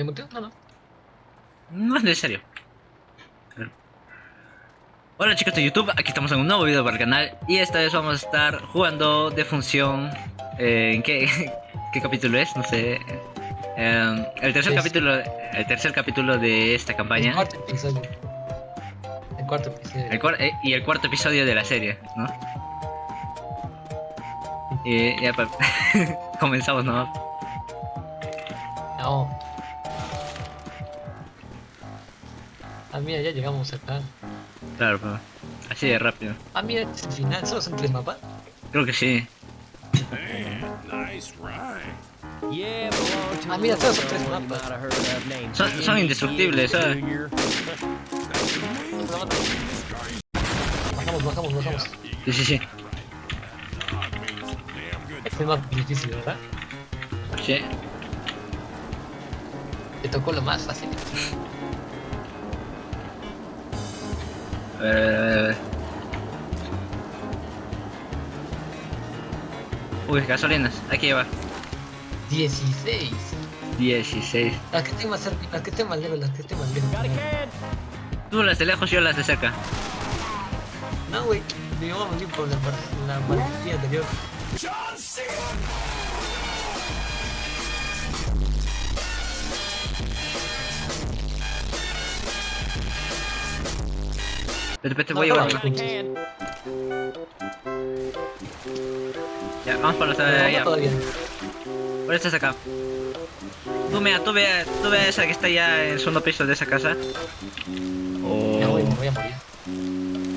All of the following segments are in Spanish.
¿Me muteo? No, no. No es necesario. Hola chicos de YouTube, aquí estamos en un nuevo video para el canal y esta vez vamos a estar jugando de función... Eh, ¿En qué, qué capítulo es? No sé. Eh, el tercer capítulo el tercer capítulo de esta El campaña cuarto episodio. El cuarto episodio. el cuar- eh, y el cuarto episodio de la serie, ¿no? Y ya comenzamos, ¿no? No. Ah, mira, ya llegamos acá. Claro, pero así de rápido. Ah, mira, este es el final. Solo son tres mapas. Creo que sí. Nice ride. Yeah, belong to Ah, mira, todos son tres mapas. Son- son indestructibles, ¿sabes? Bajamos, bajamos, bajamos. Sí, sí, sí. Este es más difícil, ¿verdad? Sí. Te tocó lo más fácil. A ver, a ver, a ver, a ver. Uy, gasolinas, hay que llevar 16. 16. Las que estén más cerca, las que estén más lejos, las que estén más lejos. Tú las de lejos, yo las de cerca. No, güey. Me voy a morir por la, la anterior. Vete, vete, No, voy a no, llevar. a? Ya, vamos por los allá. Por estas acá. Tú mira, tú ve, tú ve esa que está ya en el segundo piso de esa casa. Ya, güey, me Oh. voy a morir.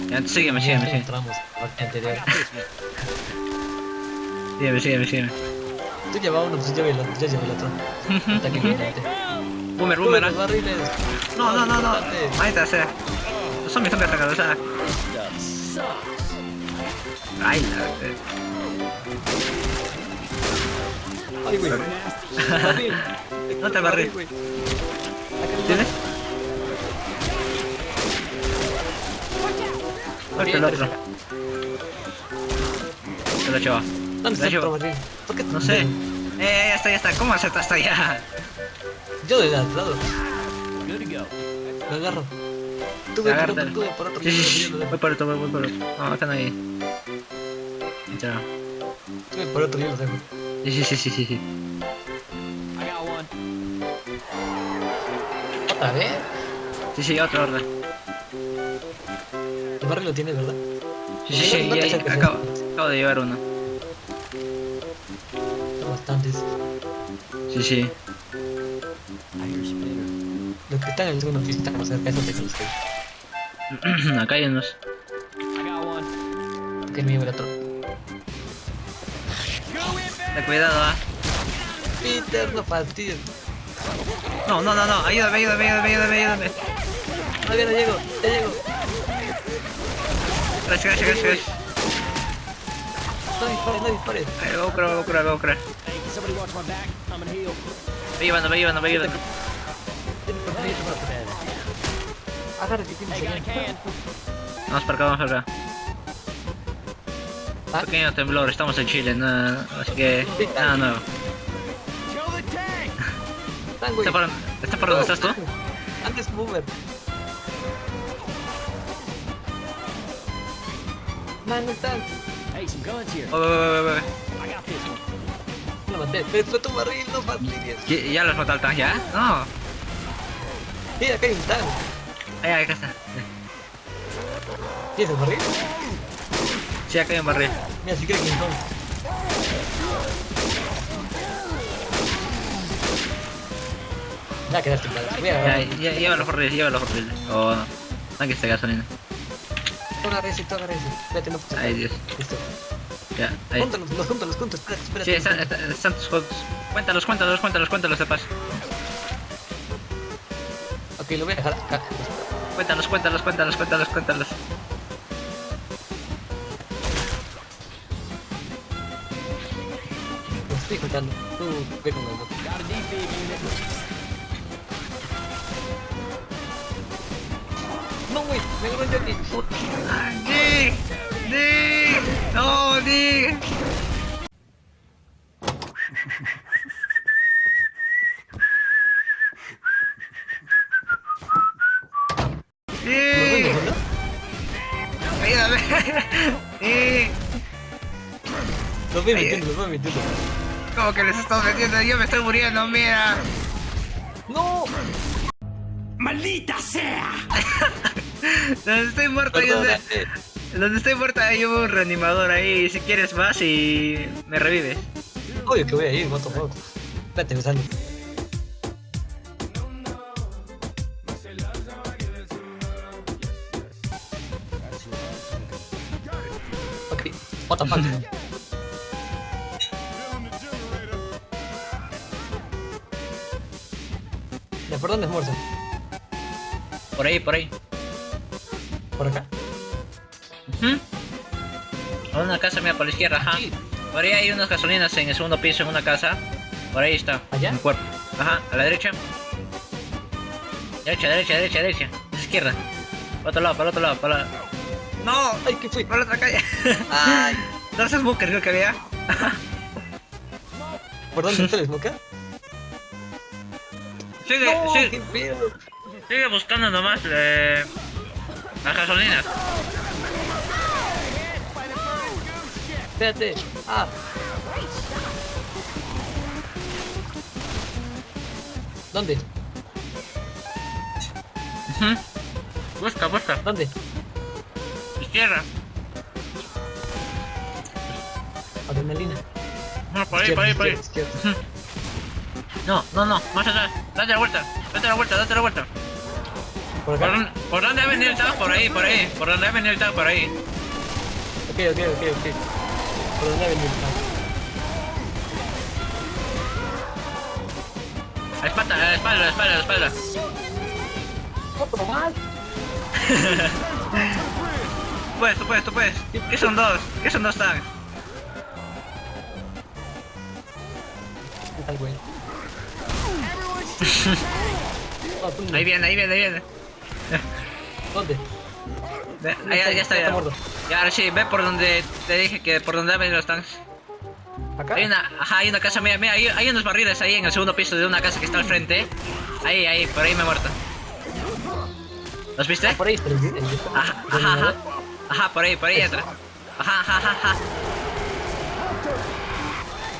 Ya, sígueme, sígueme, sígueme. entramos anterior. Sígueme, sígueme, sígueme. Tú llevas uno, pues yo llevo el otro. Yo llevo el otro. Hasta que me. Boomer, boomer. No, no, no, no. Ahí sea. Son mis zombies atacados, o sea. Ay, la. eh. Ay, güey. No te güey. ¿Tienes? Suelta el otro. Se lo lleva. ¿Dónde está el otro No sé. Eh, ya está, ya está. ¿Cómo acepta hasta allá? Yo de al lado. Lo agarro. Tú ve por otro, tú ve por otro. Voy por otro, voy, por otro. No, están ahí. Ya. Tú ve por otro, yo lo dejo. Sí, sí, sí, sí, sí, sí. I got one. ¿Otra vez? Sí, sí, otro orden. El barril lo tienes, ¿verdad? Sí, sí, sí. No ya- acabo, acabo de llevar uno. Bastantes. Sí, sí. Los que están en el segundo piso están más cerca, eso te conozco. Acá hay unos. Me lleve el otro. Ten cuidado, ah. Peter, no fastidies. No, no, no, no. Ayúdame, ayúdame, ayúdame, ayúdame, ayúdame. Todavía no llego, ya llego. Gracias, gracias, gracias. No dispares, no dispares. Eh, Voy a curar, voy a curar, voy a curar. Hey, can somebody watch my back? I'm gonna heal. Voy llevando, llevando, llevando. Tienes Hey? Vamos para acá, vamos para acá. Ah, Pequeño temblor, estamos en Chile, no, así que nada nuevo. Están, güey. ¿Está por, ¿Está por donde estás tú? Antes Boomer. Man, no están. Hey, some guns here. Voy, voy, voy. I got this one. No lo maté. Pero tu barril, no fastidies. ¿Ya- ¿Ya los mató al tank ya? No. Mira, acá hay un tank. Ahí, acá está. ¿Tienes el barril? Sí, acá hay un barril. Mira, si quieres King Kong. Ya quedaste mal. Voy a Ya, agarrar. ya, lleva los barriles, lleva los barriles. O no. Tanque de gasolina. Ese, tú agarra ese. Espérate, no pasa Ay, Dios. Listo. Ya, ahí. Júntalos, los juntos, los juntos. Espérate, espérate. Sí, están, están, están tus juegos. Cuéntalos, cuéntalos, cuéntalos, cuéntalos de paz. Ok, lo voy a dejar acá. Cuéntalos, cuéntalos, cuéntalos, cuéntalos, cuéntalos. Los estoy juntando. Tú ve con el unit. No, güey, me agarró un jockey. ¡Nick! ¡Nick! ¡No, Nick! Los voy metiendo, los voy metiendo. ¿Cómo que les estás metiendo? Yo me estoy muriendo, mira. ¡No! ¡Maldita sea! Donde estoy muerto, hay un- Perdónate. donde estoy muerto hay un reanimador ahí. Si quieres vas y me revives. Obvio que voy a ir, what the fuck. Espérate, me salgo. Ok, what the fuck. Dónde es Morse? Por ahí, por ahí. ¿Por acá? A una casa mía por la izquierda, ajá. Sí. Por ahí hay unas gasolinas en el segundo piso en una casa. Por ahí está. ¿Allá? Un cuerpo. Ajá, a la derecha. Derecha, derecha, derecha, derecha. A la izquierda. Para otro lado, para otro lado, para la... ¡No! ¡Ay, qué fui! ¡Por la otra calle! ¡Ay! ¿No es Booker creo que había? ¿Por dónde está el smoker? Sigue, ¡No! sigue, ¡Qué pedo! sigue buscando nomás eh, las gasolinas. Espérate. Ah. ¿Dónde? Busca, busca. ¿Dónde? Izquierda. Adrenalina. No, por ahí, por ahí, por ahí. Izquierda, izquierda. No, no, no, más atrás. Date la vuelta, date la vuelta, date la vuelta. ¿Por ¿Por, dónde- por dónde ha venido el tag? Por ahí, por ahí. Por dónde ha venido el tag, por ahí. Ok, ok, ok, ok. ¿Por dónde ha venido el? A la espalda, a la espalda, a la espalda, la espalda. ¡Otro más! Tú puedes, tú puedes, tú puedes. ¿Qué son dos? ¿Qué son dos tags? ¿Qué tal, güey? No, no. Ahí viene, ahí viene, ahí viene. ¿Dónde? Ve, ahí, ya, ya está, ya. Ya, ahora sí, ve por donde te dije que por donde han venido los tanks. ¿Acá? Hay una, ajá, hay una casa, mira, mira, hay, hay unos barriles ahí en el segundo piso de una casa que está al frente. Ahí, ahí, por ahí me he muerto. ¿Los viste? Ah, por ahí el- el- Ajá, ajá, ajá. Ajá, por ahí, por ahí entra. Ajá, ajá, ajá, ajá.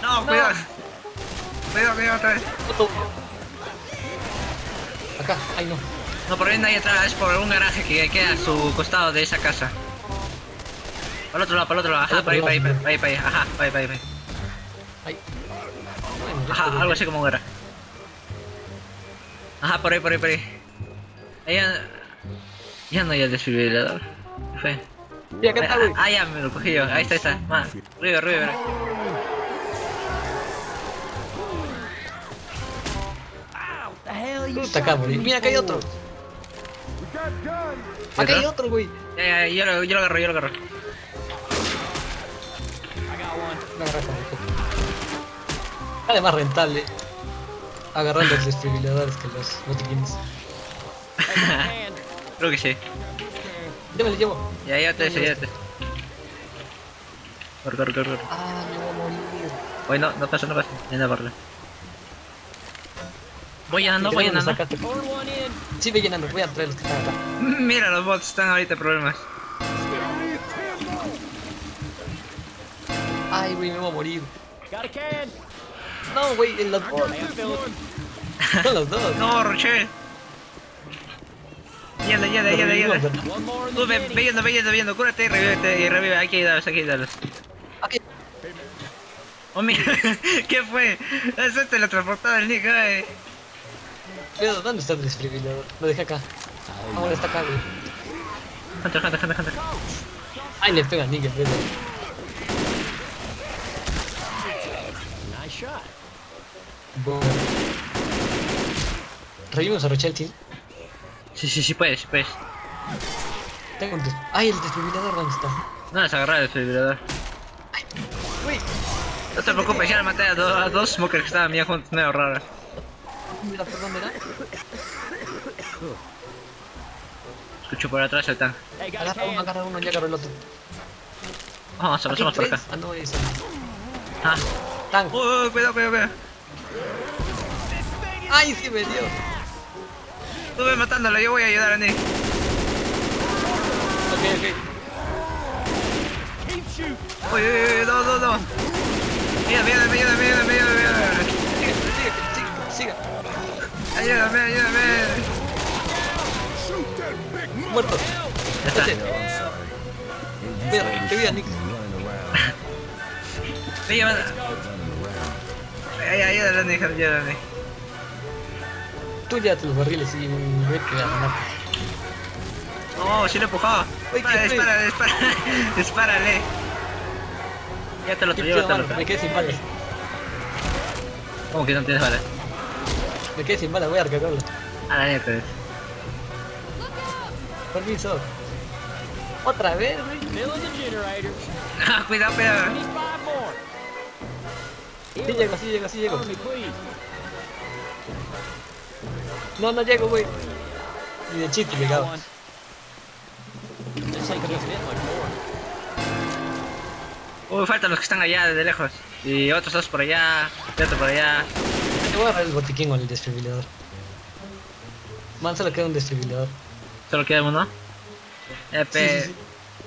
No, cuidado. Cuidado, cuidado otra vez. Acá, ay no. No, por ahí no hay entrada, es por un garaje que queda a su costado de esa casa. Por el otro lado, por el otro lado, ajá, por ahí, por ahí, por ahí, por ahí, ajá, por ahí, por ahí, por ahí. Ay. Ajá, algo así como un garaje. Ajá, por ahí, por ahí, por ahí. Ahí ya, ya no hay el desfibrilador. ¿Qué fue? Sí, acá está, güey. Ah, ya me lo cogí yo. Ahí está, ahí está. Ma, arriba, arriba, Puta acá. Mira, acá hay otro. Acá hay otro, güey. Ya, ya, yo lo, yo lo agarro, yo lo agarro. Garrafa, güey. Sale más rentable agarrar los desfibriladores que los botiquines. Creo que sí. Yo me lo llevo. Ya, ya te, ya te. Corre, corre, corre. Ah, me voy a morir. Voy, no, no pasa, no pasa. Viene a verlo. Voy llenando, voy ¿De dónde llenando. Sí, voy llenando. Voy a traer los que están acá. Mira, los bots están ahorita en problemas. Ay, güey, me voy a morir. No, güey, en los bots. Son los dos. No, yendo. ¿verdad? One more in Tú ve, yendo, ve yendo, ve yendo. Cúrate y revívete y revive. Hay que ayudarlos, hay que ayudarlos. Ok. Oh, mira, ¿qué fue? Eso es teletransportado el Nick, ay. Pero, ¿dónde está el desfibrilador? Lo dejé acá. Ah, bueno, está acá, güey. Hunter, Hunter, Hunter, Hunter. Ay, le pega a de... Nice shot. Boom. Revivimos a Rochelle, tío. Sí, sí, sí, puedes, puedes. Tengo un des... Ay, el desfibrilador, ¿dónde está? No, es agarrar el desfibrilador. Güey, No te preocupes, ya le maté a, do- a dos smokers que estaban bien juntos, medio raros. Mira por dónde era. Escucho por atrás el tank. Hey, got a Agarra uno, agarra uno, ya agarró el otro. Vamos, pasamos por acá. Ah, no, eso. Ah. Tank. Uy, uy, cuidado, cuidado, cuidado. Ay, sí me dio. Tú ve matándolo, yo voy a ayudar a Nick. Ok, ok. Uy, uy, uy, no, no, no. Ayúdame, ayúdame, ayúdame, ayúdame, ayúdame, ayúdame. Sigue, sigue, sigue, sigue. Ayúdame, ayúdame. Muerto. Ya. Mira, qué vida, Nick. Ve, llévala. Ay, ayúdale a Nick, ayúdale a Nick. Tú llévate los barriles y ve que a ganar. No, sí lo empujó. Uy, Dispara, dispara, dispara. Dispárale. Ya te lo llevo, pedo, mano, Me quedé sin balas. ¿Cómo que no tienes balas? Me quedé sin balas, voy a recargarla. A la neta. Permiso. Otra vez, güey. Ah, cuidado, cuidado. Sí llego, sí llego, sí llego. Me. No, no llego, güey. Ni de chiste more. Uy, faltan los que están allá desde lejos. Y otros dos por allá, y otro por allá. Te voy a agarrar el botiquín o el desfibrilador. Man, solo queda un desfibrilador. Solo queda uno. Eh, Sí, sí, sí.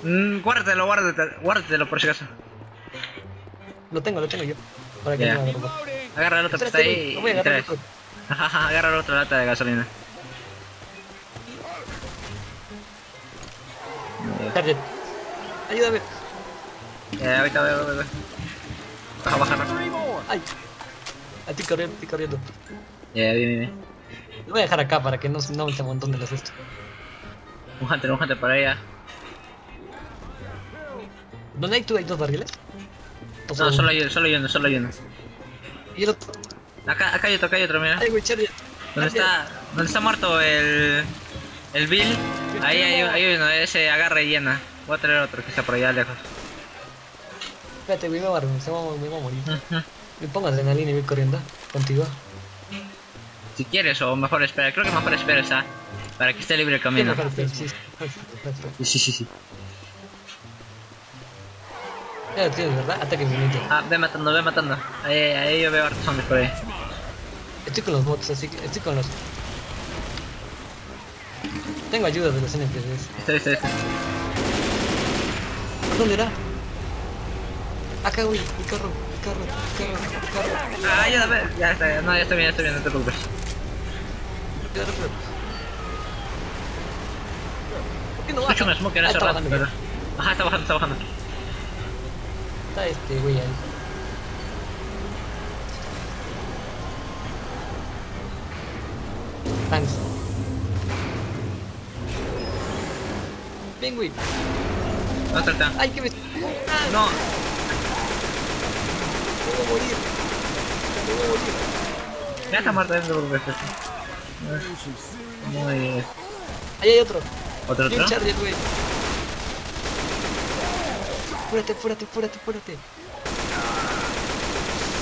Mm, guárdatelo, guárdatelo, guárdatelo por si acaso. Lo tengo, lo tengo yo. Para que Ya. no. Agarra el otro que está ahí lo voy a agarrar otro. Agarra la otra lata de gasolina. Target. Ayúdame. Ya, ahorita voy, voy, voy. Baja, baja, baja. Ay. A ti corriendo, estoy corriendo. Ya, bien, bien, bien. Lo voy a dejar acá para que no, no se montón de las esto. Un hunter, un hunter por allá. ¿Dónde hay tú? ¿Hay dos barriles? No, solo hay uno, solo hay uno, solo hay uno. Y el otro. Acá, acá hay otro, acá hay otro, mira. Ay, güey. ¿Dónde está, dónde está muerto el, el Bill? Ahí hay, hay uno, ese agarra y llena. Voy a traer otro que está por allá lejos. Espérate, güey, me a, se va, me va a morir. Me pongo adrenalina y voy corriendo contigo. Si quieres, o mejor espera, creo que mejor espera esa. Para que esté libre el camino. Sí, sí, sí, sí. Ya lo tienes, ¿verdad? Ataque infinito. Ah, ve matando, ve matando. Ahí, ahí yo veo hartos zombies por ahí. Estoy con los bots, así que estoy con los... Tengo ayuda de los NPCs. Estoy, estoy, estoy. ¿Por dónde era? Acá, güey, mi carro, carro, carro, carro. Ah, ya, ya está, ya, no, ya estoy bien, ya estoy bien, no te preocupes. ¿Por qué no Escucho baja? un smoke en Ah, ese está rato, bajando, pero... Ajá, está bajando, está bajando. Está este güey ahí. Thanks. Güey. ¿Dónde está? Ay, que me. No, me voy a morir. Me voy a morir. ya está muerto, no te preocupes. Muy bien. Ahí hay otro. ¿Otro, otro? charger, güey. Fúrate, fúrate, fúrate, fúrate.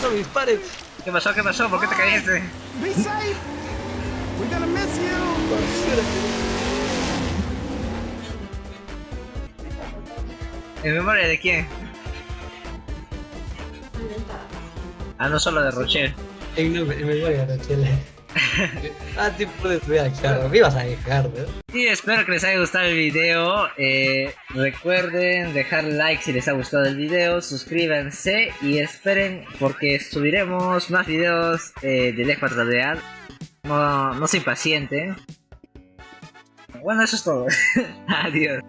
No me dispares. ¿Qué pasó? ¿Qué pasó? ¿Por qué te caíste? Be safe. We're gonna miss you. ¿En memoria de quién? Ah, no solo de Rocher. En no, me, me voy a Rachel. ah, sí puedes dejar. Me ibas a dejar, ¿no? Y espero que les haya gustado el video. Eh, recuerden dejar like si les ha gustado el video. Suscríbanse y esperen porque subiremos más videos eh, de Left 4 Dead. No, no se impacienten. Bueno, eso es todo. Adiós.